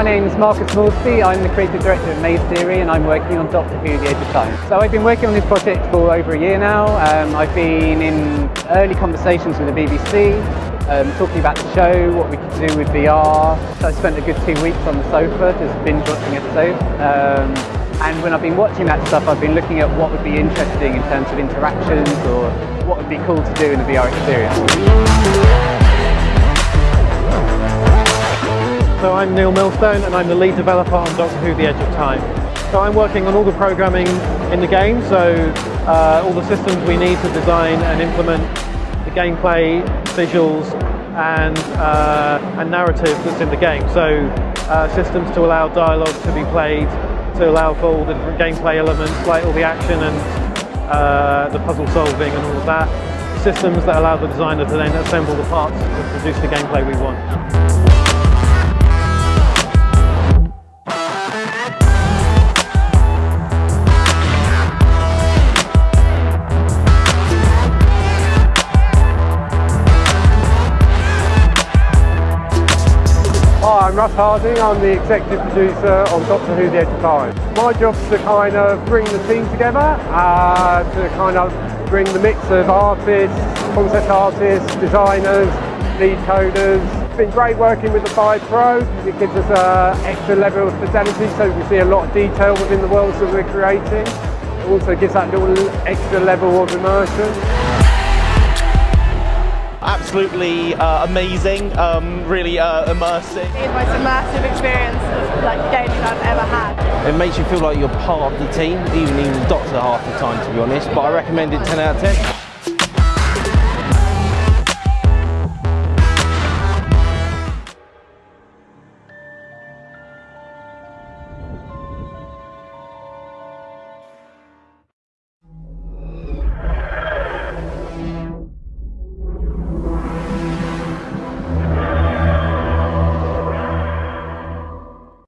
name's Marcus Morsby, I'm the creative director of Maze Theory and I'm working on Doctor Who The Edge of Time. So I've been working on this project for over a year now. Um, I've been in early conversations with the BBC, um, talking about the show, what we could do with VR. So I spent a good two weeks on the sofa just binge watching episodes. Um, and when I've been watching that stuff, I've been looking at what would be interesting in terms of interactions or what would be cool to do in the VR experience. I'm Neil Millstone and I'm the lead developer on Doctor Who The Edge of Time. So I'm working on all the programming in the game, so uh, all the systems we need to design and implement the gameplay, visuals and, uh, and narrative that's in the game. So uh, systems to allow dialogue to be played, to allow for all the different gameplay elements like all the action and uh, the puzzle solving and all of that. Systems that allow the designer to then assemble the parts to produce the gameplay we want. I'm Russ Harding. I'm the executive producer on Doctor Who The Edge of Time. My job's to kind of bring the team together, uh, to kind of bring the mix of artists, concept artists, designers, lead coders. It's been great working with the Vive Pro. It gives us an extra level of fidelity so we can see a lot of detail within the worlds that we're creating. It also gives that little extra level of immersion absolutely uh, amazing, um, really uh, immersive. It's the most immersive experience of like gaming I've ever had. It makes you feel like you're part of the team, even in Doctor half the time to be honest, but I recommend it 10 out of 10.